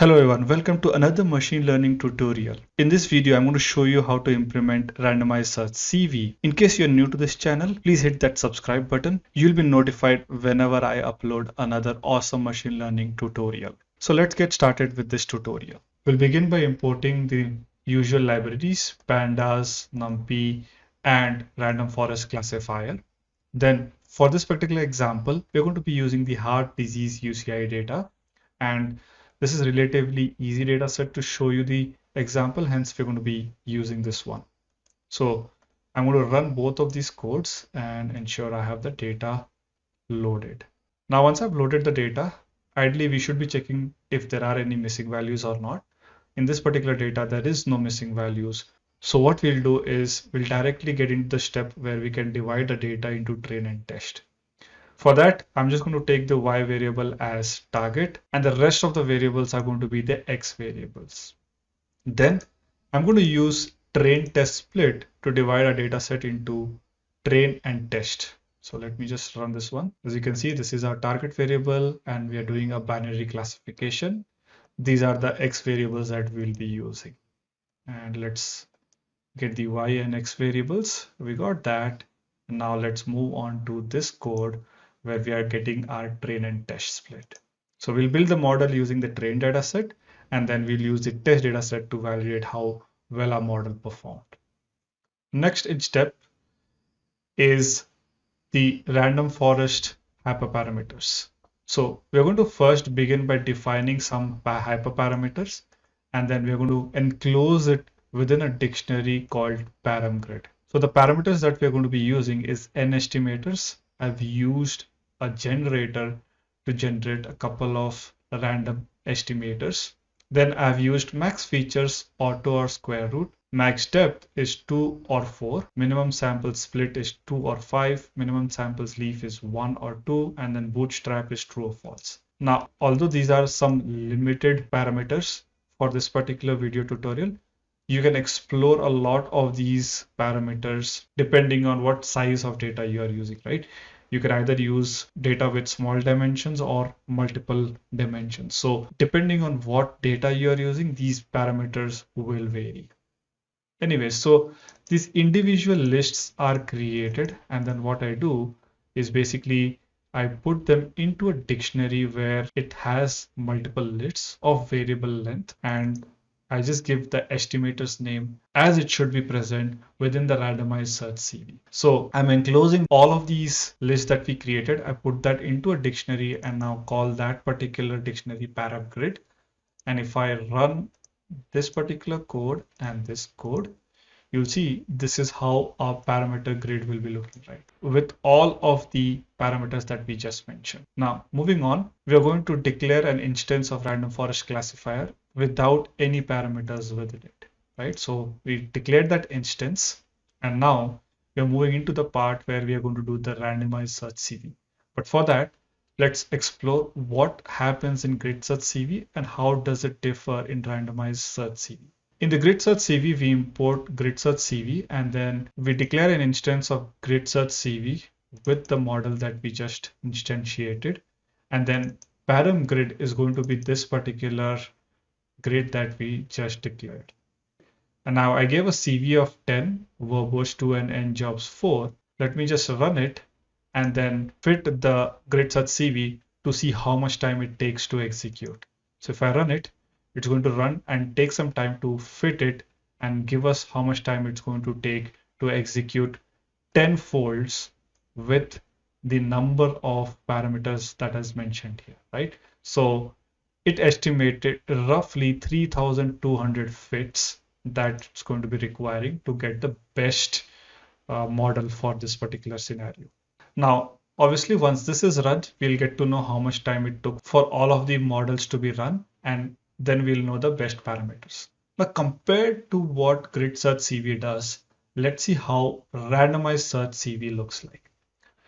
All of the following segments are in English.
Hello everyone, welcome to another machine learning tutorial. In this video, I'm going to show you how to implement randomized search CV. In case you're new to this channel, please hit that subscribe button. You'll be notified whenever I upload another awesome machine learning tutorial. So let's get started with this tutorial. We'll begin by importing the usual libraries, pandas, numpy, and random forest classifier. Then for this particular example, we're going to be using the heart disease UCI data and this is relatively easy data set to show you the example, hence we're going to be using this one. So I'm going to run both of these codes and ensure I have the data loaded. Now, once I've loaded the data, ideally we should be checking if there are any missing values or not. In this particular data, there is no missing values. So what we'll do is we'll directly get into the step where we can divide the data into train and test. For that, I'm just going to take the y variable as target and the rest of the variables are going to be the x variables. Then I'm going to use train test split to divide our data set into train and test. So let me just run this one. As you can see, this is our target variable and we are doing a binary classification. These are the x variables that we'll be using. And let's get the y and x variables. We got that. Now let's move on to this code where we are getting our train and test split. So we'll build the model using the train data set and then we'll use the test data set to validate how well our model performed. Next step is the random forest hyperparameters. So we're going to first begin by defining some hyperparameters and then we're going to enclose it within a dictionary called paramgrid. So the parameters that we're going to be using is n estimators. I've used a generator to generate a couple of random estimators. Then I've used max features, auto or square root. Max depth is 2 or 4. Minimum sample split is 2 or 5. Minimum samples leaf is 1 or 2. And then bootstrap is true or false. Now, although these are some limited parameters for this particular video tutorial, you can explore a lot of these parameters depending on what size of data you are using, right? You can either use data with small dimensions or multiple dimensions. So depending on what data you are using, these parameters will vary. Anyway, so these individual lists are created and then what I do is basically I put them into a dictionary where it has multiple lists of variable length and I just give the estimator's name as it should be present within the randomized search CV. So I'm enclosing all of these lists that we created. I put that into a dictionary and now call that particular dictionary paramgrid. And if I run this particular code and this code, you'll see this is how our parameter grid will be looking right with all of the parameters that we just mentioned. Now moving on, we are going to declare an instance of random forest classifier without any parameters within it, right? So we declared that instance and now we're moving into the part where we are going to do the randomized search CV. But for that, let's explore what happens in grid search CV and how does it differ in randomized search CV. In the grid search CV, we import grid search CV and then we declare an instance of grid search CV with the model that we just instantiated. And then param grid is going to be this particular grid that we just declared. And now I gave a CV of 10, verbose 2 and n jobs 4. Let me just run it and then fit the grid search CV to see how much time it takes to execute. So if I run it, it's going to run and take some time to fit it and give us how much time it's going to take to execute 10 folds with the number of parameters that is mentioned here, right? So it estimated roughly 3200 fits that's going to be requiring to get the best uh, model for this particular scenario. Now, obviously, once this is run, we'll get to know how much time it took for all of the models to be run, and then we'll know the best parameters. Now, compared to what grid search CV does, let's see how randomized search CV looks like.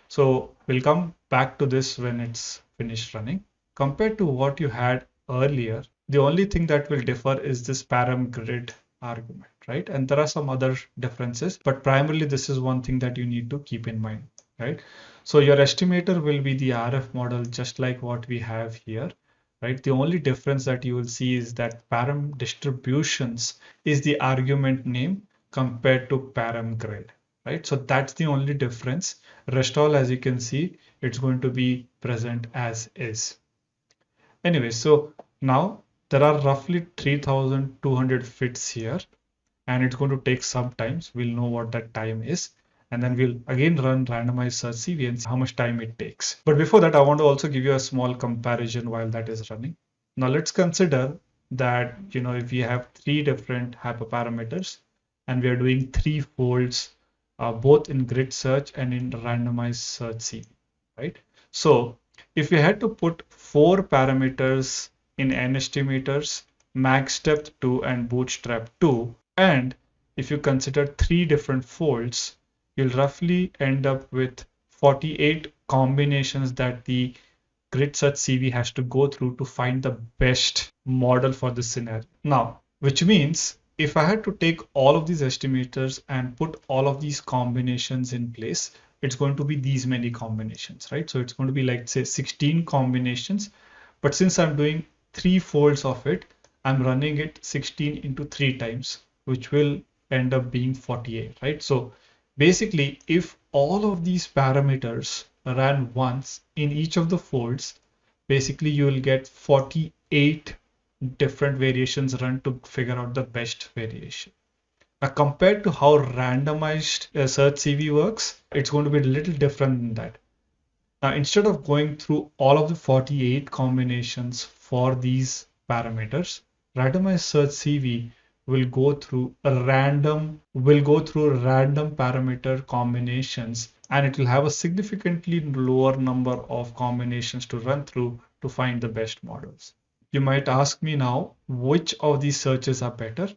So we'll come back to this when it's finished running compared to what you had earlier, the only thing that will differ is this param grid argument, right? And there are some other differences, but primarily this is one thing that you need to keep in mind, right? So your estimator will be the RF model, just like what we have here. right? The only difference that you will see is that param distributions is the argument name compared to param grid, right? So that's the only difference. Rest all, as you can see, it's going to be present as is. Anyway, so now there are roughly 3200 fits here and it's going to take some time. So we'll know what that time is and then we'll again run randomized search CV and see how much time it takes. But before that, I want to also give you a small comparison while that is running. Now let's consider that, you know, if we have three different hyperparameters and we are doing three folds, uh, both in grid search and in randomized search CV, right? So if we had to put four parameters in n estimators, max depth 2 and bootstrap 2, and if you consider three different folds, you'll roughly end up with 48 combinations that the grid search CV has to go through to find the best model for this scenario. Now, which means if I had to take all of these estimators and put all of these combinations in place, it's going to be these many combinations, right? So it's going to be like say 16 combinations. But since I'm doing three folds of it, I'm running it 16 into three times, which will end up being 48, right? So basically, if all of these parameters ran once in each of the folds, basically you will get 48 different variations run to figure out the best variation. Now, compared to how randomized search CV works, it's going to be a little different than that. Now, instead of going through all of the 48 combinations for these parameters, randomized search CV will go through a random, will go through random parameter combinations and it will have a significantly lower number of combinations to run through to find the best models. You might ask me now, which of these searches are better?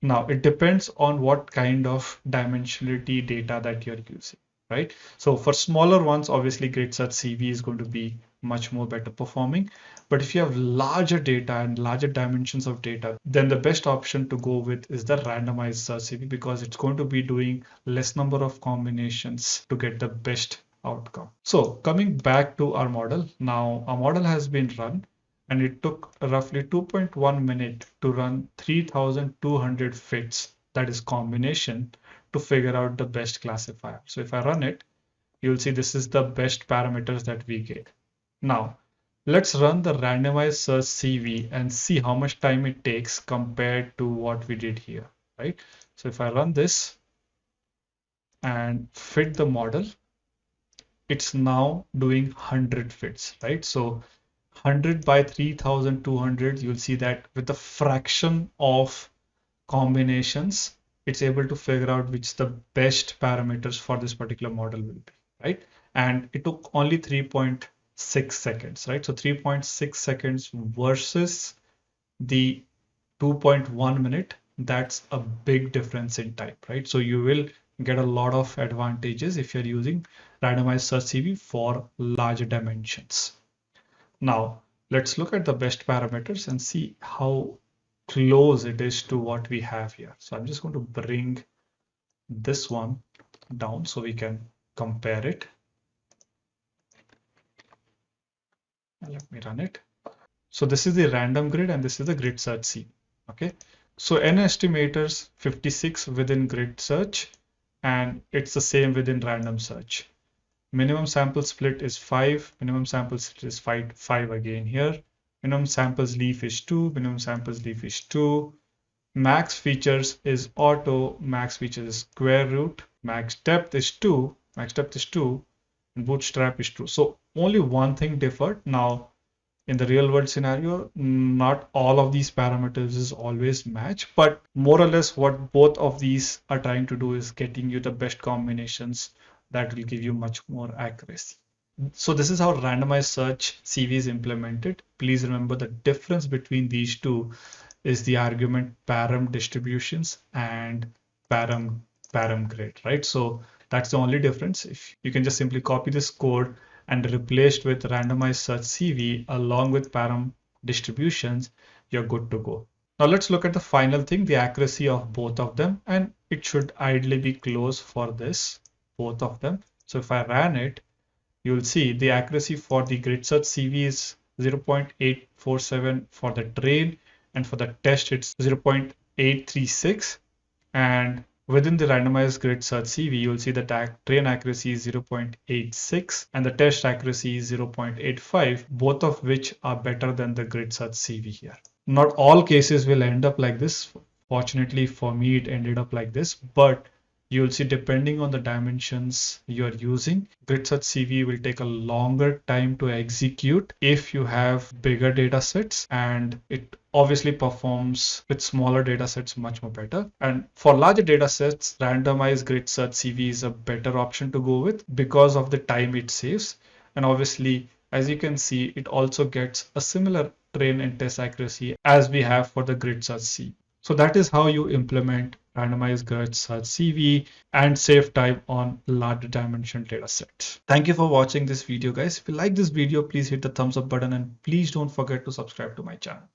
Now, it depends on what kind of dimensionality data that you're using, right? So for smaller ones, obviously Grid Search CV is going to be much more better performing. But if you have larger data and larger dimensions of data, then the best option to go with is the randomized search CV because it's going to be doing less number of combinations to get the best outcome. So coming back to our model, now our model has been run and it took roughly 2.1 minute to run 3200 fits that is combination to figure out the best classifier. So if i run it you'll see this is the best parameters that we get. Now let's run the randomized search cv and see how much time it takes compared to what we did here right? So if i run this and fit the model it's now doing 100 fits right? So 100 by 3200 you'll see that with the fraction of combinations it's able to figure out which the best parameters for this particular model will be right? And it took only 3.6 seconds right? So 3.6 seconds versus the 2.1 minute that's a big difference in type right? So you will get a lot of advantages if you're using randomized search CV for larger dimensions now, let's look at the best parameters and see how close it is to what we have here. So I'm just going to bring this one down so we can compare it. Let me run it. So this is the random grid and this is the grid search C. Okay. So n estimators 56 within grid search and it's the same within random search minimum sample split is 5 minimum sample split is 5 5 again here. Minimum samples leaf is 2 minimum samples leaf is 2 max features is auto. Max features is square root. Max depth is 2 max depth is 2 and bootstrap is true so only one thing differed. Now in the real world scenario not all of these parameters is always match but more or less what both of these are trying to do is getting you the best combinations that will give you much more accuracy. So this is how randomized search CV is implemented. Please remember the difference between these two is the argument param distributions and param param grid, right? So that's the only difference. If you can just simply copy this code and replace it with randomized search CV along with param distributions, you're good to go. Now let's look at the final thing, the accuracy of both of them, and it should ideally be close for this both of them. So if I ran it, you'll see the accuracy for the grid search CV is 0.847 for the train and for the test it's 0.836 and Within the randomized grid search CV, you'll see the train accuracy is 0.86 and the test accuracy is 0.85, both of which are better than the grid search CV here. Not all cases will end up like this. Fortunately for me, it ended up like this, but you'll see depending on the dimensions you're using grid search cv will take a longer time to execute if you have bigger data sets and it obviously performs with smaller data sets much more better. And for larger data sets randomized grid search cv is a better option to go with because of the time it saves. And obviously as you can see it also gets a similar train and test accuracy as we have for the grid search c so that is how you implement randomized grid search CV and save time on large dimension data set. Thank you for watching this video guys. If you like this video, please hit the thumbs up button and please don't forget to subscribe to my channel.